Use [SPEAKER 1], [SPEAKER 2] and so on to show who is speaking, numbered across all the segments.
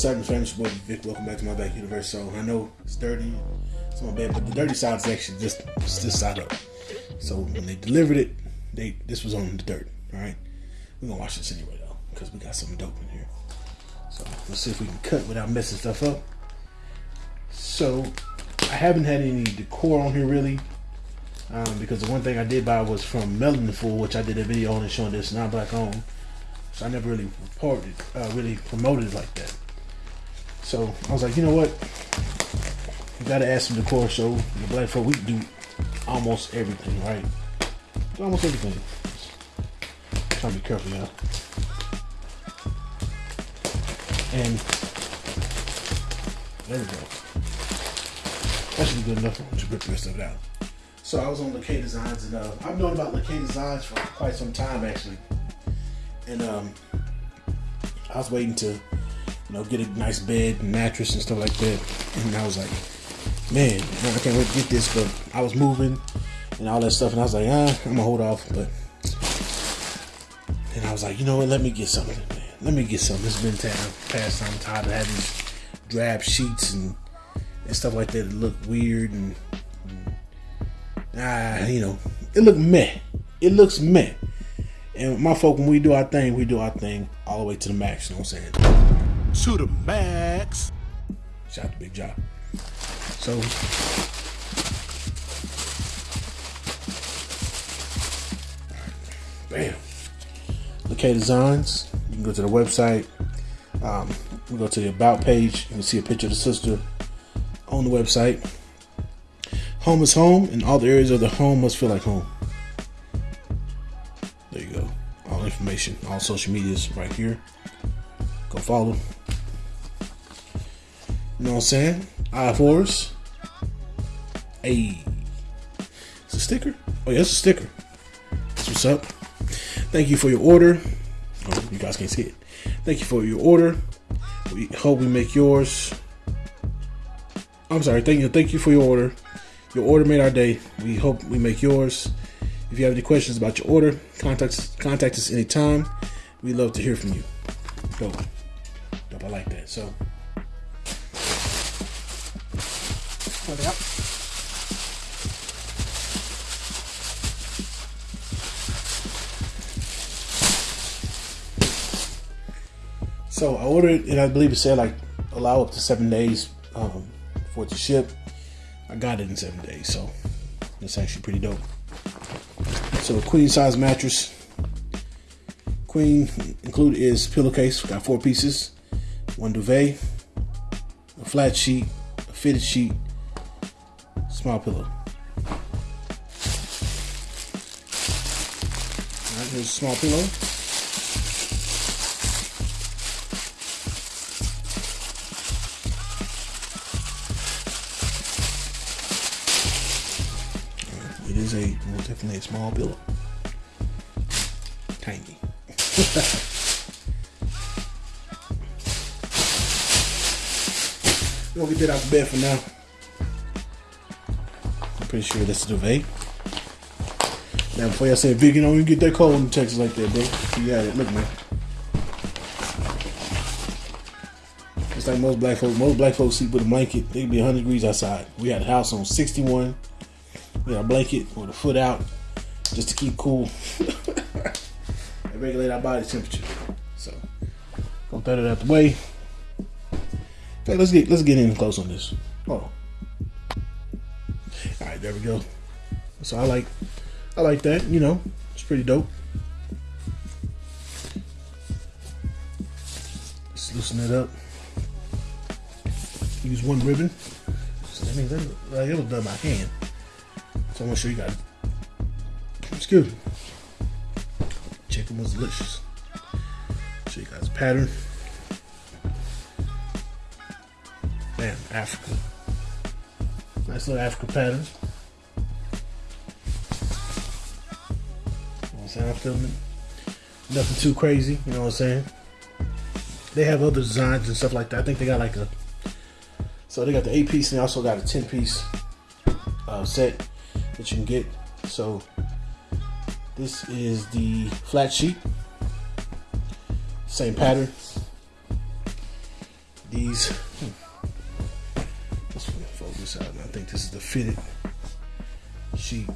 [SPEAKER 1] What's happening? It's your boy Vic. Welcome back to my back universe. So I know it's dirty, it's my bad, but the dirty side is actually just this side up. So when they delivered it, they this was on the dirt. All right, we're gonna wash this anyway though, because we got some dope in here. So let's see if we can cut without messing stuff up. So I haven't had any decor on here really. Um, because the one thing I did buy was from Melanin Fool, which I did a video on and showing this not black owned. So I never really reported, uh, really promoted it like that. So I was like, you know what? You gotta add some decor. So the Black Folk we do almost everything, right? Almost everything. Try to be careful, y'all. And there we go. That should be good enough to rip of it out. So I was on Lakay Designs, and uh, I've known about Lakay Designs for quite some time, actually. And um, I was waiting to, you know, get a nice bed mattress and stuff like that. And I was like, man, I can't wait to get this. But I was moving and all that stuff, and I was like, ah, I'm gonna hold off. But and I was like, you know what? Let me get something, man. Let me get something. It's been time, past time. I'm tired of having drab sheets and and stuff like that. It look weird and ah, you know, it look meh. It looks meh. And my folk, when we do our thing, we do our thing all the way to the max. You know what I'm saying?
[SPEAKER 2] To the max.
[SPEAKER 1] Shout out to Big Job. So. Bam. Lakay Designs. You can go to the website. Um, we go to the About page. You can see a picture of the sister on the website. Home is home, and all the areas of the home must feel like home. There you go. All information, all social medias right here. Go follow. You know what I'm saying? I fours. Hey. It's a sticker? Oh, yeah, it's a sticker. That's what's up. Thank you for your order. Oh, you guys can't see it. Thank you for your order. We hope we make yours. I'm sorry. Thank you. Thank you for your order. Your order made our day. We hope we make yours. If you have any questions about your order, contact us, contact us anytime. We love to hear from you. Dope. Dope. I like that. So. So I ordered, and I believe it said like allow up to seven days um, for it to ship. I got it in seven days, so it's actually pretty dope. So a queen size mattress. Queen included is pillowcase. Got four pieces, one duvet, a flat sheet, a fitted sheet, small pillow. Alright, here's a small pillow. It is a well, definitely a small pillow. Tiny. Gonna get that out of bed for now. Pretty sure that's the duvet. Now before y'all say you know you get that cold in Texas like that, bro. You got it. Look man. It's like most black folks. Most black folks sleep with a blanket. They be 100 degrees outside. We had a house on 61 with a blanket with a foot out just to keep cool and regulate our body temperature. So, gonna throw that out the way. Fact, let's get let's get in close on this. Hold on. Right, there we go. So I like I like that. You know, it's pretty dope. Let's loosen it up. Use one ribbon. So that means that, like, it was done by hand. So I'm gonna show you guys. Excuse me. Chicken was delicious. Show you guys pattern. Bam, Africa. Nice little Africa pattern. What I'm filming. Nothing too crazy, you know what I'm saying? They have other designs and stuff like that. I think they got like a so they got the eight piece and they also got a ten piece uh, set that you can get. So this is the flat sheet, same pattern. these. Let's fold this out. I think this is the fitted sheet.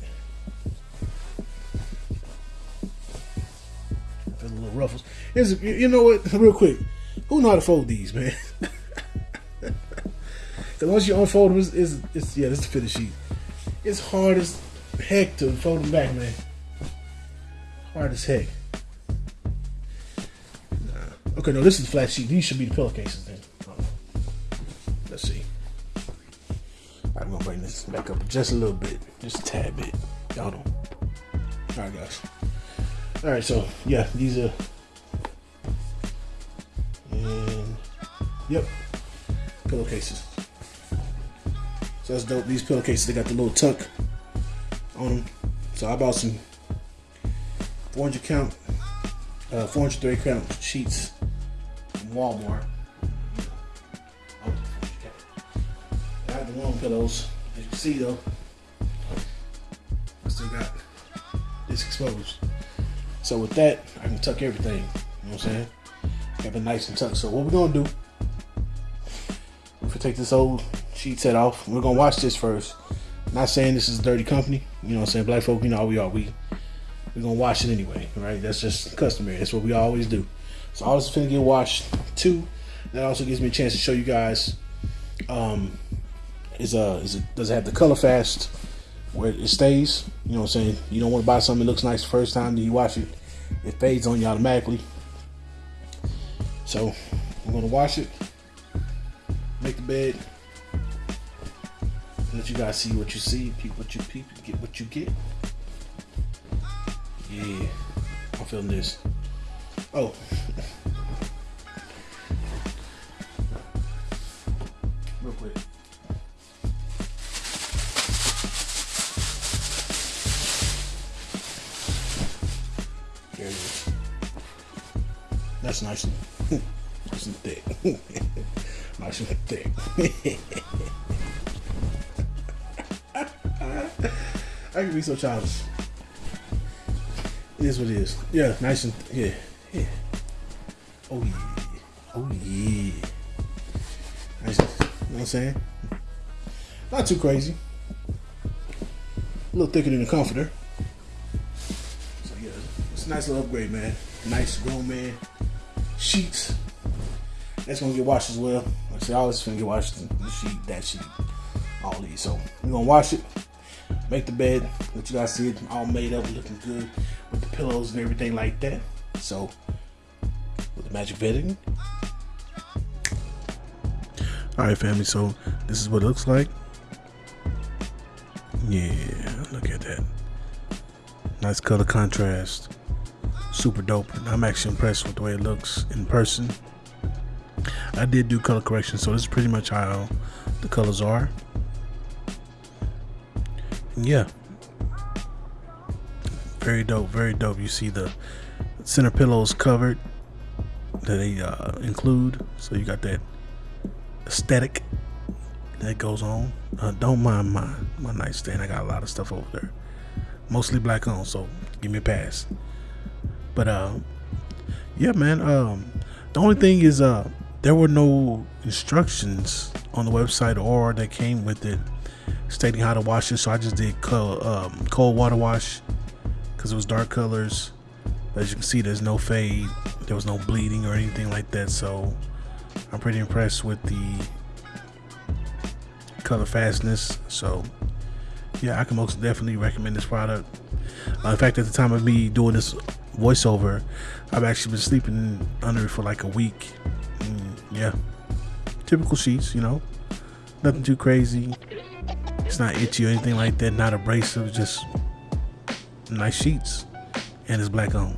[SPEAKER 1] Ruffles. Is you know what? Real quick, who know how to fold these, man? Because once you unfold them, it's, it's, it's yeah, this is the fitted sheet. It's hard as heck to fold them back, man. Hard as heck. Nah. Okay, no, this is the flat sheet. These should be the pillowcases then. Let's see. I'm gonna bring this back up just a little bit, just a tad bit. Y'all don't. All right, guys. All right, so yeah, these are. And yep, pillowcases. So that's dope. These pillowcases, they got the little tuck on them. So I bought some 400 count, uh, 430 count sheets from Walmart. I have the long pillows. As you can see though, I still got this exposed. So with that, I can tuck everything. You know what I'm saying? Have it nice and tucked. So what we're gonna do, if we take this old sheet set off, we're gonna wash this first. Not saying this is a dirty company. You know what I'm saying? Black folk, you know how we are. We we're gonna wash it anyway, right? That's just customary. That's what we always do. So all this is gonna get washed too. That also gives me a chance to show you guys. Um, is a is it does it have the color fast where it stays? You know what I'm saying? You don't want to buy something that looks nice the first time, then you wash it, it fades on you automatically. So I'm gonna wash it, make the bed, let you guys see what you see, peep what you peep, get what you get. Yeah, I'm feeling this. Oh. Real quick. There it is. That's nice and, nice and thick. nice and thick. I can be so childish. It is what it is. Yeah, nice and yeah, yeah. Oh yeah, oh yeah. Nice, you know what I'm saying? Not too crazy. A little thicker than the comforter. It's a nice little upgrade, man. Nice grown man sheets. That's gonna get washed as well. Like I say, all this is gonna get washed. The sheet, that sheet, all these. So we're gonna wash it make the bed, let you guys see it all made up, looking good with the pillows and everything like that. So, with the magic bedding. All right, family. So this is what it looks like. Yeah, look at that. Nice color contrast. Super dope. I'm actually impressed with the way it looks in person. I did do color correction, so this is pretty much how the colors are. Yeah. Very dope very dope. You see the center pillows covered that they uh, include. So you got that aesthetic that goes on. Uh, don't mind my my nightstand. I got a lot of stuff over there. Mostly black on so give me a pass but uh yeah man um the only thing is uh there were no instructions on the website or that came with it stating how to wash it. So I just did cold, um, cold water wash because it was dark colors. As you can see, there's no fade. There was no bleeding or anything like that. So I'm pretty impressed with the color fastness. So yeah, I can most definitely recommend this product. Uh, in fact, at the time of me doing this voiceover, I've actually been sleeping under it for like a week. Mm, yeah, typical sheets, you know, nothing too crazy. It's not itchy or anything like that, not abrasive, just nice sheets. And it's black on.